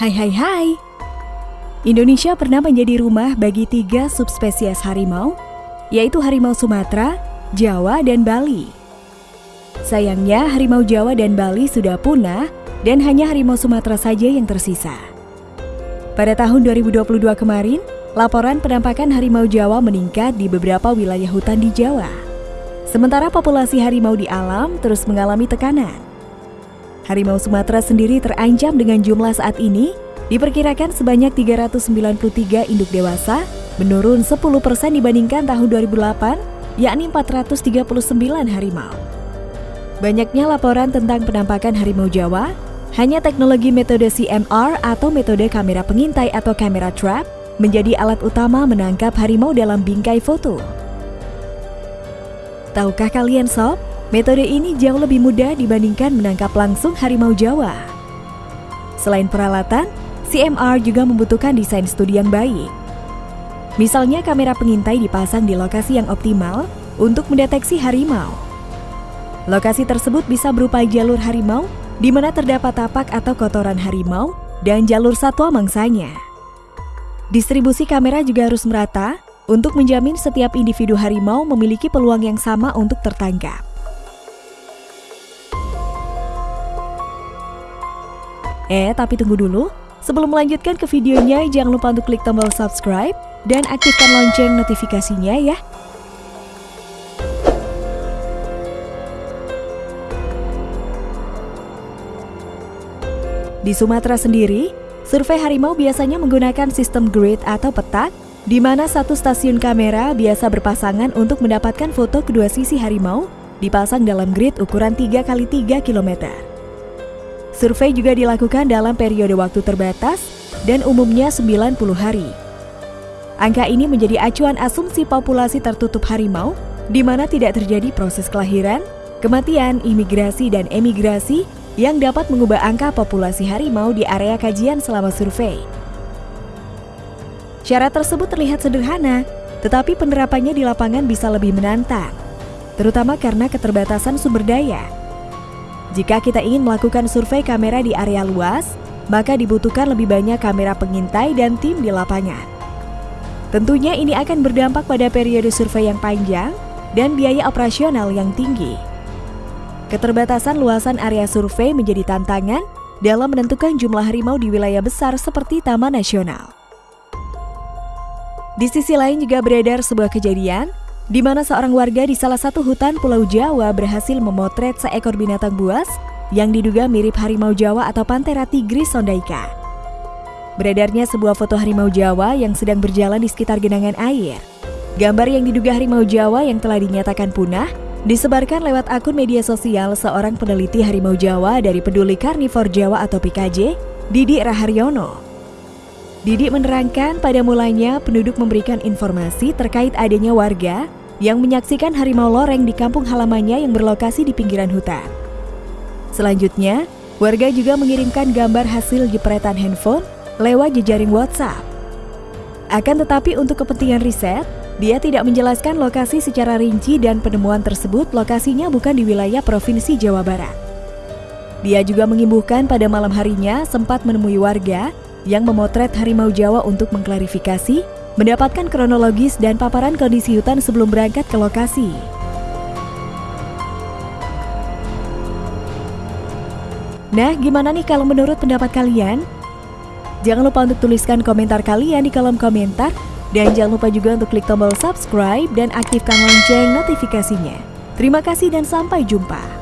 Hai hai hai. Indonesia pernah menjadi rumah bagi tiga subspesies harimau, yaitu harimau Sumatera, Jawa, dan Bali. Sayangnya harimau Jawa dan Bali sudah punah dan hanya harimau Sumatera saja yang tersisa. Pada tahun 2022 kemarin, laporan penampakan harimau Jawa meningkat di beberapa wilayah hutan di Jawa. Sementara populasi harimau di alam terus mengalami tekanan. Harimau Sumatera sendiri terancam dengan jumlah saat ini diperkirakan sebanyak 393 induk dewasa, menurun 10% dibandingkan tahun 2008, yakni 439 harimau. Banyaknya laporan tentang penampakan harimau Jawa, hanya teknologi metode CMR atau metode kamera pengintai atau kamera trap menjadi alat utama menangkap harimau dalam bingkai foto. Tahukah kalian sob, metode ini jauh lebih mudah dibandingkan menangkap langsung harimau Jawa. Selain peralatan, CMR juga membutuhkan desain studi yang baik. Misalnya kamera pengintai dipasang di lokasi yang optimal untuk mendeteksi harimau. Lokasi tersebut bisa berupa jalur harimau di mana terdapat tapak atau kotoran harimau dan jalur satwa mangsanya. Distribusi kamera juga harus merata untuk menjamin setiap individu harimau memiliki peluang yang sama untuk tertangkap. Eh, tapi tunggu dulu. Sebelum melanjutkan ke videonya, jangan lupa untuk klik tombol subscribe dan aktifkan lonceng notifikasinya ya. Di Sumatera sendiri, survei harimau biasanya menggunakan sistem grid atau petak, di mana satu stasiun kamera biasa berpasangan untuk mendapatkan foto kedua sisi harimau dipasang dalam grid ukuran 3 x 3 km. Survei juga dilakukan dalam periode waktu terbatas dan umumnya 90 hari. Angka ini menjadi acuan asumsi populasi tertutup harimau di mana tidak terjadi proses kelahiran, kematian, imigrasi, dan emigrasi yang dapat mengubah angka populasi harimau di area kajian selama survei. Syarat tersebut terlihat sederhana, tetapi penerapannya di lapangan bisa lebih menantang, terutama karena keterbatasan sumber daya jika kita ingin melakukan survei kamera di area luas, maka dibutuhkan lebih banyak kamera pengintai dan tim di lapangan. Tentunya ini akan berdampak pada periode survei yang panjang dan biaya operasional yang tinggi. Keterbatasan luasan area survei menjadi tantangan dalam menentukan jumlah harimau di wilayah besar seperti Taman Nasional. Di sisi lain juga beredar sebuah kejadian di mana seorang warga di salah satu hutan Pulau Jawa berhasil memotret seekor binatang buas yang diduga mirip harimau Jawa atau Panthera tigris sondaika. Beredarnya sebuah foto harimau Jawa yang sedang berjalan di sekitar genangan air. Gambar yang diduga harimau Jawa yang telah dinyatakan punah disebarkan lewat akun media sosial seorang peneliti harimau Jawa dari Peduli Karnivor Jawa atau PKJ, Didi Raharyono. Didi menerangkan pada mulanya penduduk memberikan informasi terkait adanya warga yang menyaksikan harimau loreng di kampung halamannya yang berlokasi di pinggiran hutan. Selanjutnya, warga juga mengirimkan gambar hasil jepretan handphone lewat jejaring WhatsApp. Akan tetapi untuk kepentingan riset, dia tidak menjelaskan lokasi secara rinci dan penemuan tersebut lokasinya bukan di wilayah Provinsi Jawa Barat. Dia juga mengimbuhkan pada malam harinya sempat menemui warga yang memotret harimau Jawa untuk mengklarifikasi mendapatkan kronologis dan paparan kondisi hutan sebelum berangkat ke lokasi. Nah, gimana nih kalau menurut pendapat kalian? Jangan lupa untuk tuliskan komentar kalian di kolom komentar dan jangan lupa juga untuk klik tombol subscribe dan aktifkan lonceng notifikasinya. Terima kasih dan sampai jumpa.